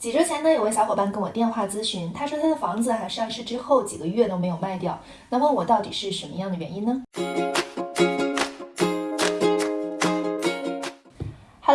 几周前呢，有位小伙伴跟我电话咨询，他说他的房子啊上市之后几个月都没有卖掉，那问我到底是什么样的原因呢？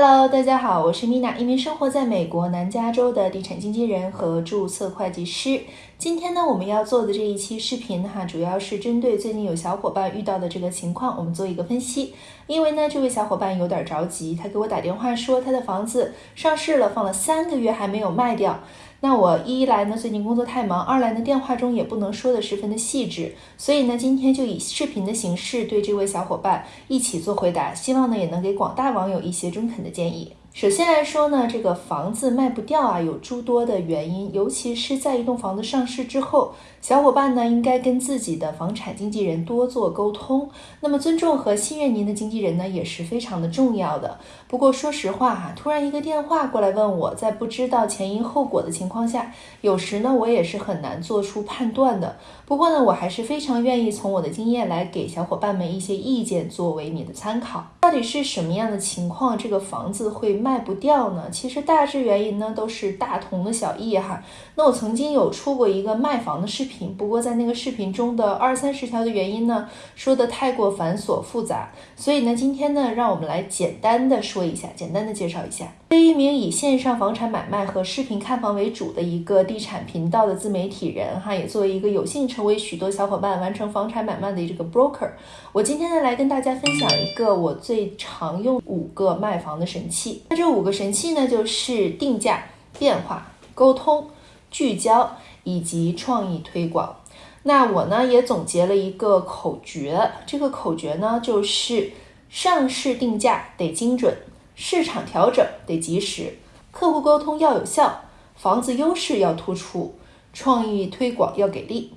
？Hello，大家好，我是 Mina，一名生活在美国南加州的地产经纪人和注册会计师。今天呢，我们要做的这一期视频哈，主要是针对最近有小伙伴遇到的这个情况，我们做一个分析。因为呢，这位小伙伴有点着急，他给我打电话说他的房子上市了，放了三个月还没有卖掉。那我一来呢，最近工作太忙；二来呢，电话中也不能说的十分的细致，所以呢，今天就以视频的形式对这位小伙伴一起做回答，希望呢也能给广大网友一些中肯的建议。首先来说呢，这个房子卖不掉啊，有诸多的原因，尤其是在一栋房子上市之后，小伙伴呢应该跟自己的房产经纪人多做沟通。那么尊重和信任您的经纪人呢，也是非常的重要的。不过说实话哈，突然一个电话过来问我在不知道前因后果的情况下，有时呢我也是很难做出判断的。不过呢，我还是非常愿意从我的经验来给小伙伴们一些意见，作为你的参考。到底是什么样的情况，这个房子会卖不掉呢？其实大致原因呢都是大同的小异哈。那我曾经有出过一个卖房的视频，不过在那个视频中的二三十条的原因呢，说的太过繁琐复杂，所以呢，今天呢，让我们来简单的说一下，简单的介绍一下。对于一名以线上房产买卖和视频看房为主的一个地产频道的自媒体人哈，也作为一个有幸成为许多小伙伴完成房产买卖的这个 broker，我今天呢来跟大家分享一个我最常用五个卖房的神器。这五个神器呢，就是定价、变化、沟通、聚焦以及创意推广。那我呢也总结了一个口诀，这个口诀呢就是上市定价得精准。市场调整得及时，客户沟通要有效，房子优势要突出，创意推广要给力。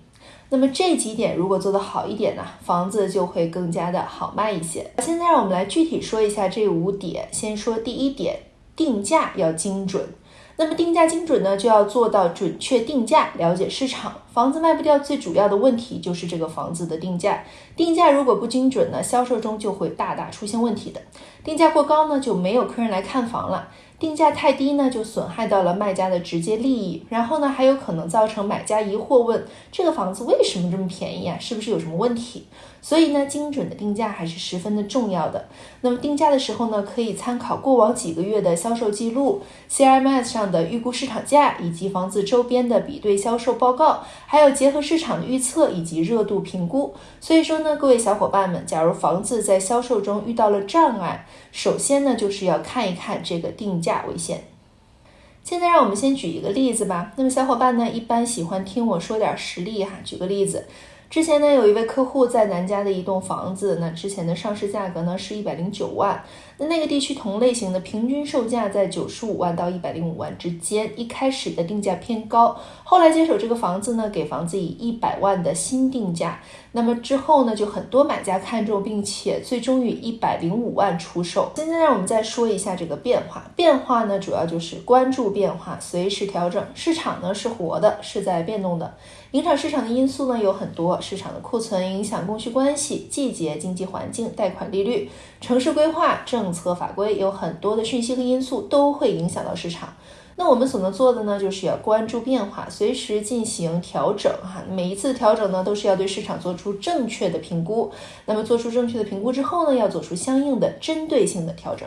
那么这几点如果做得好一点呢，房子就会更加的好卖一些。现在让我们来具体说一下这五点。先说第一点，定价要精准。那么定价精准呢，就要做到准确定价，了解市场。房子卖不掉，最主要的问题就是这个房子的定价。定价如果不精准呢，销售中就会大大出现问题的。定价过高呢，就没有客人来看房了；定价太低呢，就损害到了卖家的直接利益。然后呢，还有可能造成买家疑惑，问这个房子为什么这么便宜啊？是不是有什么问题？所以呢，精准的定价还是十分的重要的。那么定价的时候呢，可以参考过往几个月的销售记录、CRMS 上的预估市场价，以及房子周边的比对销售报告，还有结合市场的预测以及热度评估。所以说呢，各位小伙伴们，假如房子在销售中遇到了障碍，首先呢，就是要看一看这个定价为限。现在让我们先举一个例子吧。那么小伙伴呢，一般喜欢听我说点实例哈，举个例子。之前呢，有一位客户在南加的一栋房子，那之前的上市价格呢是一百零九万，那那个地区同类型的平均售价在九十五万到一百零五万之间，一开始的定价偏高，后来接手这个房子呢，给房子以一百万的新定价，那么之后呢，就很多买家看中，并且最终以一百零五万出售。现在让我们再说一下这个变化，变化呢主要就是关注变化，随时调整，市场呢是活的，是在变动的。影响市场的因素呢有很多，市场的库存影响供需关系、季节、经济环境、贷款利率、城市规划、政策法规，有很多的讯息和因素都会影响到市场。那我们所能做的呢，就是要关注变化，随时进行调整哈。每一次调整呢，都是要对市场做出正确的评估。那么做出正确的评估之后呢，要做出相应的针对性的调整。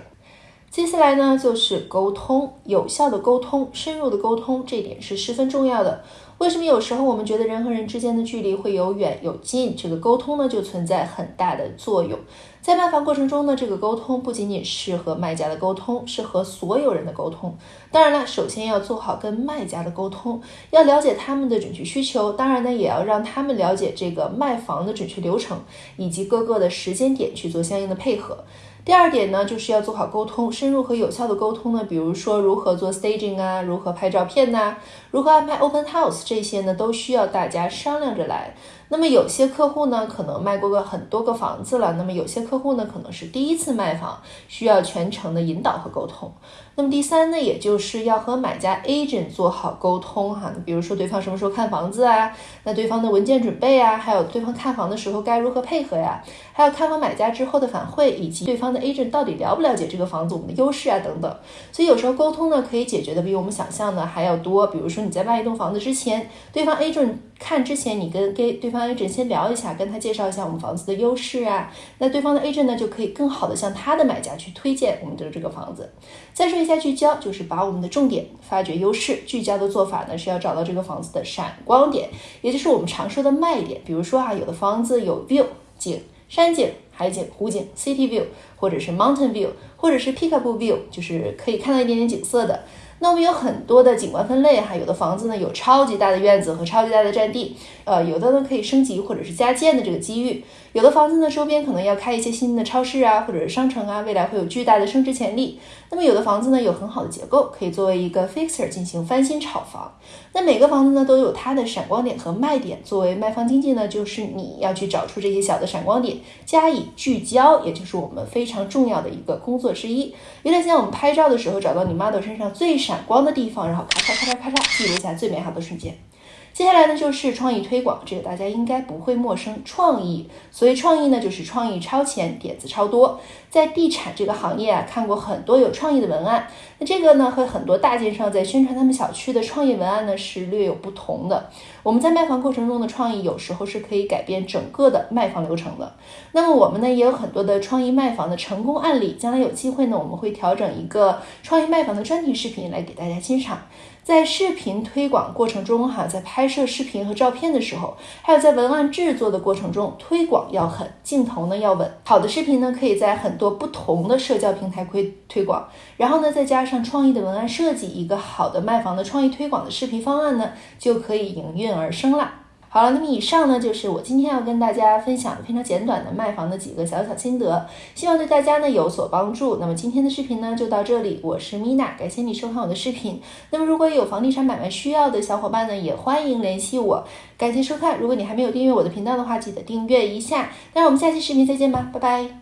接下来呢，就是沟通，有效的沟通，深入的沟通，这点是十分重要的。为什么有时候我们觉得人和人之间的距离会有远有近？这个沟通呢，就存在很大的作用。在卖房过程中呢，这个沟通不仅仅是和卖家的沟通，是和所有人的沟通。当然了，首先要做好跟卖家的沟通，要了解他们的准确需求。当然呢，也要让他们了解这个卖房的准确流程，以及各个的时间点去做相应的配合。第二点呢，就是要做好沟通，深入和有效的沟通呢，比如说如何做 staging 啊，如何拍照片呐，如何安排 open house 这些呢，都需要大家商量着来。那么有些客户呢，可能卖过个很多个房子了，那么有些客户呢，可能是第一次卖房，需要全程的引导和沟通。那么第三呢，也就是要和买家 agent 做好沟通哈，比如说对方什么时候看房子啊，那对方的文件准备啊，还有对方看房的时候该如何配合呀，还有看房买家之后的反馈，以及对方的 agent 到底了不了解这个房子我们的优势啊等等。所以有时候沟通呢，可以解决的比我们想象的还要多。比如说你在卖一栋房子之前，对方 agent 看之前，你跟给对方 A 镇先聊一下，跟他介绍一下我们房子的优势啊，那对方的 agent 呢就可以更好的向他的买家去推荐我们的这个房子。再说一下聚焦，就是把我们的重点发掘优势。聚焦的做法呢，是要找到这个房子的闪光点，也就是我们常说的卖点。比如说啊，有的房子有 view 景、山景、海景、湖景 city view，或者是 mountain view，或者是 peekaboo view，就是可以看到一点点景色的。那我们有很多的景观分类哈，有的房子呢有超级大的院子和超级大的占地，呃，有的呢可以升级或者是加建的这个机遇，有的房子呢周边可能要开一些新的超市啊，或者是商城啊，未来会有巨大的升值潜力。那么有的房子呢有很好的结构，可以作为一个 fixer 进行翻新炒房。那每个房子呢都有它的闪光点和卖点，作为卖方经纪呢，就是你要去找出这些小的闪光点，加以聚焦，也就是我们非常重要的一个工作之一。有点像我们拍照的时候找到你 model 身上最闪。闪光的地方，然后咔嚓咔嚓咔嚓，记录下最美好的瞬间。接下来呢，就是创意推广，这个大家应该不会陌生。创意，所以创意呢，就是创意超前，点子超多。在地产这个行业啊，看过很多有创意的文案。那这个呢，和很多大建商在宣传他们小区的创意文案呢，是略有不同的。我们在卖房过程中的创意，有时候是可以改变整个的卖房流程的。那么我们呢，也有很多的创意卖房的成功案例。将来有机会呢，我们会调整一个创意卖房的专题视频来给大家欣赏。在视频推广过程中，哈，在拍摄视频和照片的时候，还有在文案制作的过程中，推广要狠，镜头呢要稳。好的视频呢，可以在很多不同的社交平台推推广，然后呢，再加上创意的文案设计，一个好的卖房的创意推广的视频方案呢，就可以应运而生了。好了，那么以上呢就是我今天要跟大家分享的非常简短的卖房的几个小小心得，希望对大家呢有所帮助。那么今天的视频呢就到这里，我是米娜，感谢你收看我的视频。那么如果有房地产买卖需要的小伙伴呢，也欢迎联系我。感谢收看，如果你还没有订阅我的频道的话，记得订阅一下。那我们下期视频再见吧，拜拜。